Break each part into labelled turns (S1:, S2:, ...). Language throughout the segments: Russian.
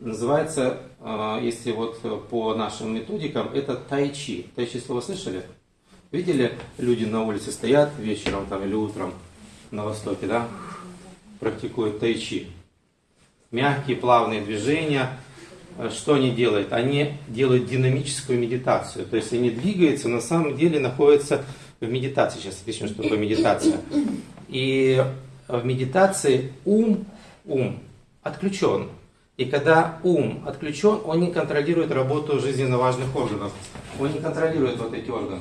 S1: Называется, э, если вот по нашим методикам, это тайчи. Тайчи слово слышали? Видели, люди на улице стоят вечером там, или утром на востоке, да? Практикуют тайчи. Мягкие, плавные движения. Что они делают? Они делают динамическую медитацию. То есть они двигаются, на самом деле находятся в медитации. Сейчас объясню, что такое медитация. И в медитации ум, ум отключен. И когда ум отключен, он не контролирует работу жизненно важных органов. Он не контролирует вот эти органы.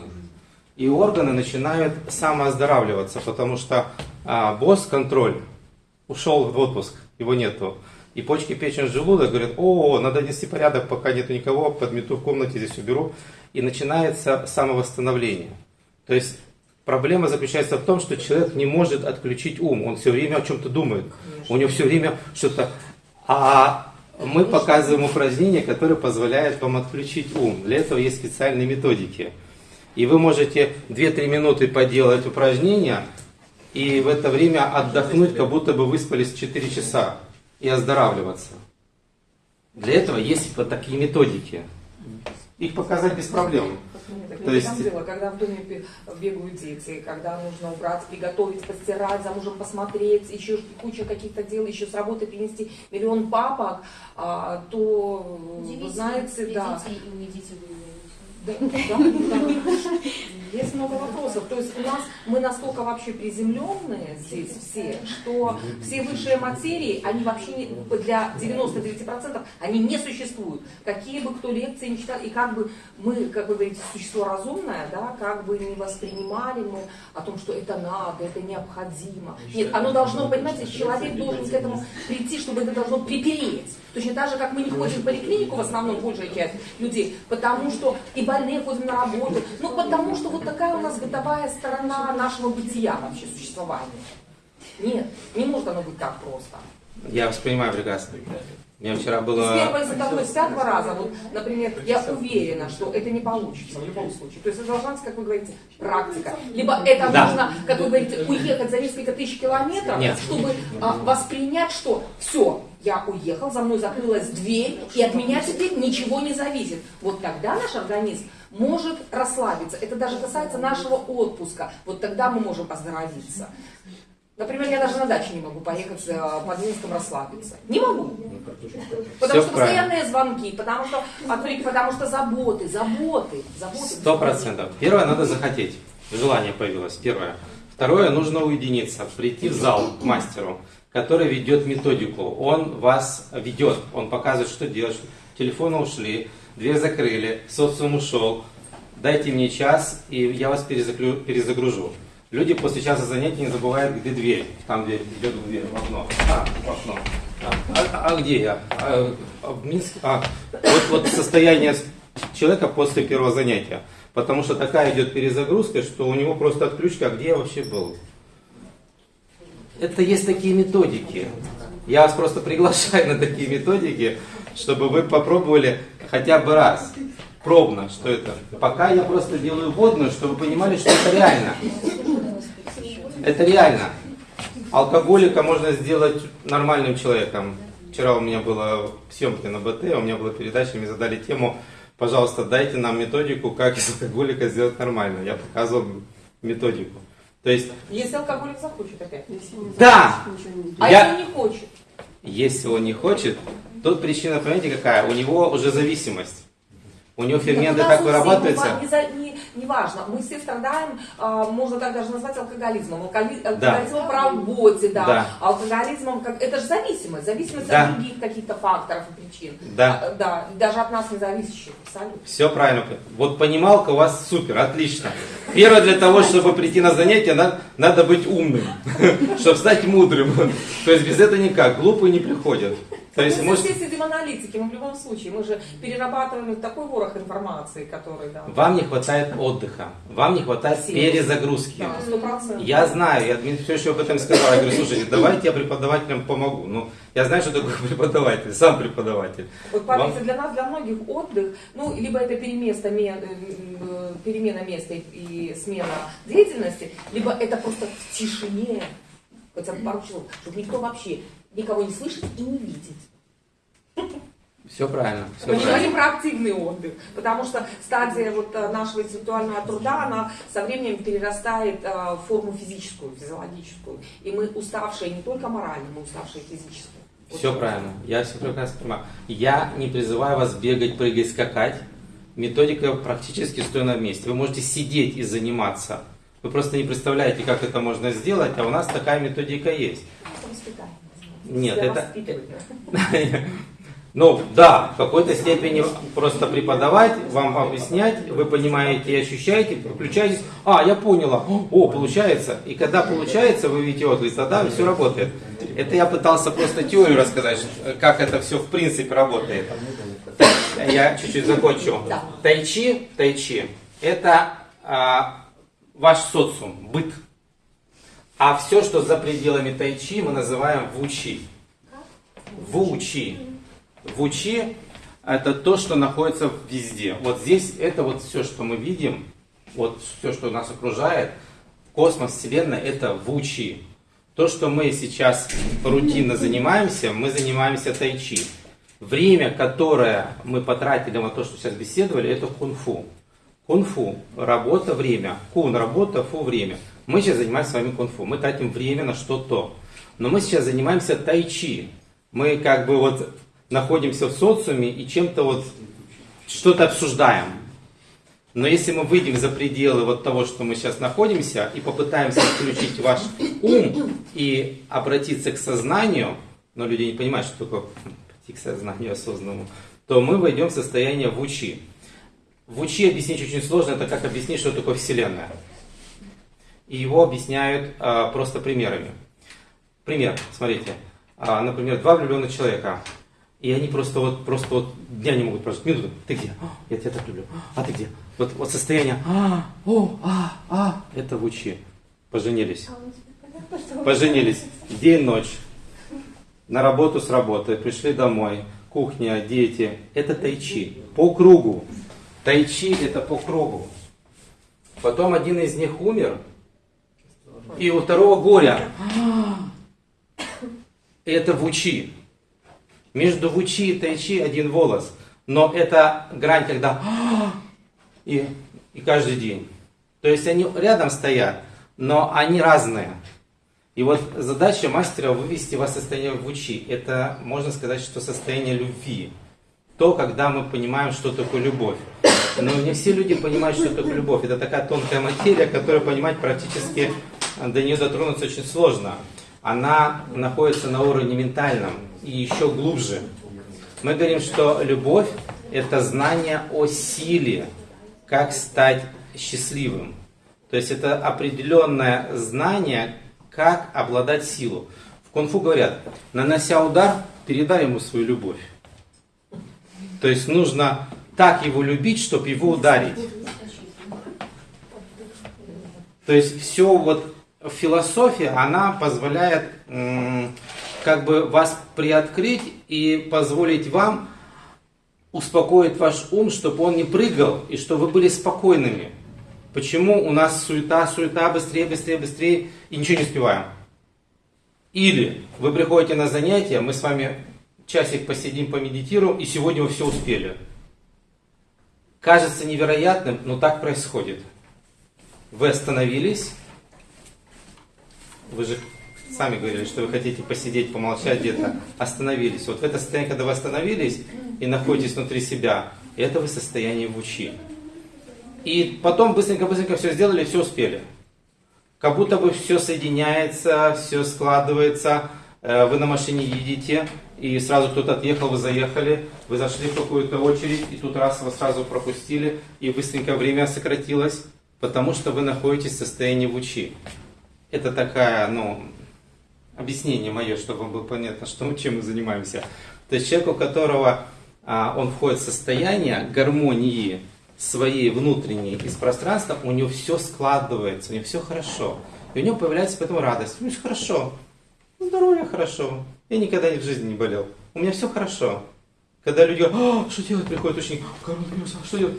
S1: И органы начинают самооздоравливаться, потому что а, босс-контроль ушел в отпуск, его нету. И почки, печень, желудок говорят, о, надо нести порядок, пока нету никого, подмету в комнате, здесь уберу. И начинается самовосстановление. То есть проблема заключается в том, что человек не может отключить ум, он все время о чем-то думает. У него все время что-то... А мы показываем упражнения, которые позволяют вам отключить ум. Для этого есть специальные методики. И вы можете 2-3 минуты поделать упражнения, и в это время отдохнуть, как будто бы выспались 4 часа, и оздоравливаться. Для этого есть вот такие методики. Их показать без проблем.
S2: То есть... дело, когда в доме бегают дети, когда нужно убрать, приготовить, постирать, за мужем посмотреть, еще куча каких-то дел, еще с работы принести миллион папок, а, то, вы знаете, да. Да, да, да. Есть много вопросов. То есть у нас мы настолько вообще приземленные здесь все, что все высшие материи, они вообще не, для 99% они не существуют. Какие бы кто лекции не читал, и как бы мы, как вы говорите, существо разумное, да, как бы не воспринимали мы о том, что это надо, это необходимо. Нет, оно должно, понимаете, человек должен к этому прийти, чтобы это должно припереть. Точно так же, как мы не ходим в поликлинику, в основном большая часть людей, потому что и больные ходим на работу, ну потому что вот такая у нас бытовая сторона нашего бытия вообще, существования. Нет, не может оно быть так просто.
S1: Я воспринимаю прекрасно. У меня вчера было...
S2: С первого, за того, с пятого раза, вот, например, я уверена, что это не получится в любом случае. То есть это должна быть, как вы говорите, практика. Либо это да. нужно, как вы говорите, уехать за несколько тысяч километров, Нет. чтобы а, воспринять, что все, я уехал, за мной закрылась дверь, и от меня теперь ничего не зависит. Вот тогда наш организм может расслабиться. Это даже касается нашего отпуска. Вот тогда мы можем оздоровиться. Например, я даже на даче не могу поехать э, под Минском расслабиться. Не могу. Потому что постоянные звонки, потому что отвлек, потому что заботы, заботы, заботы.
S1: Сто процентов. Первое, надо захотеть. Желание появилось. Первое. Второе, нужно уединиться, прийти в зал к мастеру, который ведет методику. Он вас ведет, он показывает, что делать. Телефоны ушли, дверь закрыли, социум ушел. Дайте мне час, и я вас перезагружу. Люди после часа занятий не забывают, где дверь. Там дверь, идет в дверь, в окно. А, в окно. А, а, а где я? А, а, в Минске? А, вот, вот состояние человека после первого занятия. Потому что такая идет перезагрузка, что у него просто отключка, а где я вообще был? Это есть такие методики. Я вас просто приглашаю на такие методики, чтобы вы попробовали хотя бы раз пробно, что это. Пока я просто делаю водную, чтобы вы понимали, что это реально. Это реально. Алкоголика можно сделать нормальным человеком. Вчера у меня была съемка на БТ, у меня была передача, мне задали тему, пожалуйста, дайте нам методику, как из алкоголика сделать нормально. Я показывал методику. То есть...
S2: Если алкоголик захочет опять. Если
S1: да!
S2: А я... если не хочет?
S1: Если он не хочет, тут причина, понимаете, какая? У него уже зависимость. У него ферменты так вырабатываются.
S2: Не, не, не важно, мы все страдаем, э, можно так даже назвать алкоголизмом. Алкоголи, алкоголизмом да. по работе, да. да. Алкоголизмом, как, это же зависимость, зависимость да. от других каких-то факторов и причин.
S1: Да.
S2: А, да, даже от нас не зависящих, абсолютно.
S1: Все правильно. Вот понималка у вас супер, отлично. Первое для того, чтобы прийти на занятие, надо, надо быть умным, чтобы стать мудрым. То есть без этого никак, глупые не приходят.
S2: То есть, мы может... все сидим аналитики, мы в любом случае, мы же перерабатываем такой ворох информации, который, да.
S1: Вам не хватает отдыха, вам не хватает Сил. перезагрузки.
S2: Да, 100%.
S1: Я знаю, я Дмитрий все еще об этом сказал, я говорю, слушайте, давайте я преподавателям помогу. Ну, я знаю, что такое преподаватель, сам преподаватель.
S2: Вот вам... для нас, для многих отдых, ну, либо это переместа, э, перемена места и смена деятельности, либо это просто в тишине, хотя бы пару часов, чтобы никто вообще никого не слышит и не видит.
S1: Все правильно. Все
S2: Мы
S1: правильно.
S2: говорим про активный отдых, потому что стадия вот э, нашего интеллектуального труда, она со временем перерастает э, в форму физическую, физиологическую. И мы уставшие не только морально, мы уставшие физически. Вот
S1: Все правильно. Я все прекрасно понимаю. Я не призываю вас бегать, прыгать, скакать. Методика практически стоя на месте. Вы можете сидеть и заниматься. Вы просто не представляете, как это можно сделать, а у нас такая методика есть.
S2: Это воспитание.
S1: Нет,
S2: Себя
S1: это-. Ну, да, в какой-то степени просто преподавать, вам объяснять, вы понимаете и ощущаете, включаетесь, а, я поняла, о, получается. И когда получается, вы видите отклик, тогда все работает. Это я пытался просто теорию рассказать, как это все в принципе работает. Я чуть-чуть закончу. Тайчи, тайчи, это а, ваш социум, быт. А все, что за пределами тайчи, мы называем вучи. Вучи. Вучи это то, что находится везде. Вот здесь это вот все, что мы видим, вот все, что нас окружает, космос, Вселенная, это вучи. То, что мы сейчас рутинно занимаемся, мы занимаемся тайчи. Время, которое мы потратили на то, что сейчас беседовали, это кунг-фу. Кунг-фу – работа, время. Кун – работа, фу – время. Мы сейчас занимаемся с вами кунг-фу. Мы тратим время на что-то. Но мы сейчас занимаемся тайчи. Мы как бы вот находимся в социуме и чем-то вот что-то обсуждаем. Но если мы выйдем за пределы вот того, что мы сейчас находимся, и попытаемся включить ваш ум и обратиться к сознанию, но люди не понимают, что такое прийти к сознанию осознанному, то мы войдем в состояние вучи. Вучи объяснить очень сложно, это как объяснить, что такое Вселенная. И его объясняют а, просто примерами. Пример, смотрите. А, например, два влюбленных человека. И они просто вот, просто вот дня не могут прожить. Минуту. Ты где? «А, Я тебя так люблю. А ты где? Вот, вот состояние. А, о, а, а. Это вучи. Поженились. Поженились. День, ночь. На работу с работы. Пришли домой. Кухня, дети. Это тайчи. По кругу. Тайчи это по кругу. Потом один из них умер. И у второго горя. Это вучи. Между вучи и тайчи один волос. Но это грань, когда и, и каждый день. То есть они рядом стоят, но они разные. И вот задача мастера вывести вас в состояние вучи. Это, можно сказать, что состояние любви. То, когда мы понимаем, что такое любовь. Но не все люди понимают, что такое любовь. Это такая тонкая материя, которую понимать практически до нее дотронуться очень сложно. Она находится на уровне ментальном и еще глубже. Мы говорим, что любовь – это знание о силе, как стать счастливым. То есть это определенное знание, как обладать силу. В кунг-фу говорят, нанося удар, передай ему свою любовь. То есть нужно так его любить, чтобы его ударить. То есть все вот философия, она позволяет как бы вас приоткрыть и позволить вам успокоить ваш ум, чтобы он не прыгал и чтобы вы были спокойными. Почему у нас суета, суета, быстрее, быстрее, быстрее и ничего не успеваем? Или вы приходите на занятия, мы с вами часик посидим, помедитируем, и сегодня вы все успели. Кажется невероятным, но так происходит. Вы остановились, вы же сами говорили, что вы хотите посидеть, помолчать где-то, остановились. Вот в это состояние, когда вы остановились и находитесь внутри себя, это вы состояние в учи. И потом быстренько-быстренько все сделали, все успели. Как будто бы все соединяется, все складывается. Э, Вы на машине едете, и сразу кто-то отъехал, вы заехали, вы зашли в какую-то очередь, и тут раз вас сразу пропустили, и быстренько время сократилось, потому что вы находитесь в состоянии в учи. Это такая, ну, объяснение мое, чтобы было понятно, что, чем мы занимаемся. То есть человек, у которого а, он входит в состояние гармонии своей внутренней и с пространством, у него все складывается, у него все хорошо. И у него появляется поэтому радость. У меня все хорошо. Здоровье хорошо. Я никогда в жизни не болел. У меня все хорошо. Когда люди говорят, «А, что делать, приходит ученик, коронавирус, а что делать?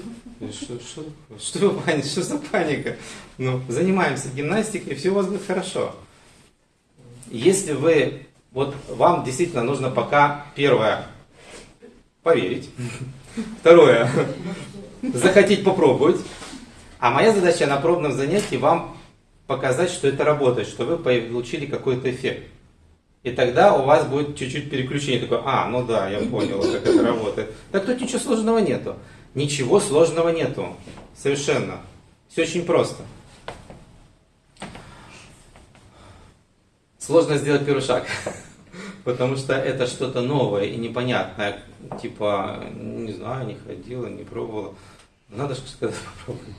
S1: Что, что, что паника? Что за паника? Ну, занимаемся гимнастикой, все у вас будет хорошо. Если вы, вот вам действительно нужно пока первое, поверить. Второе, захотеть попробовать. А моя задача на пробном занятии вам показать, что это работает, что вы получили какой-то эффект. И тогда у вас будет чуть-чуть переключение такое, а, ну да, я понял, как это работает. Так тут ничего сложного нету. Ничего сложного нету. Совершенно. Все очень просто. Сложно сделать первый шаг, потому что это что-то новое и непонятное. Типа, не знаю, не ходила, не пробовала. Надо сказать попробовать.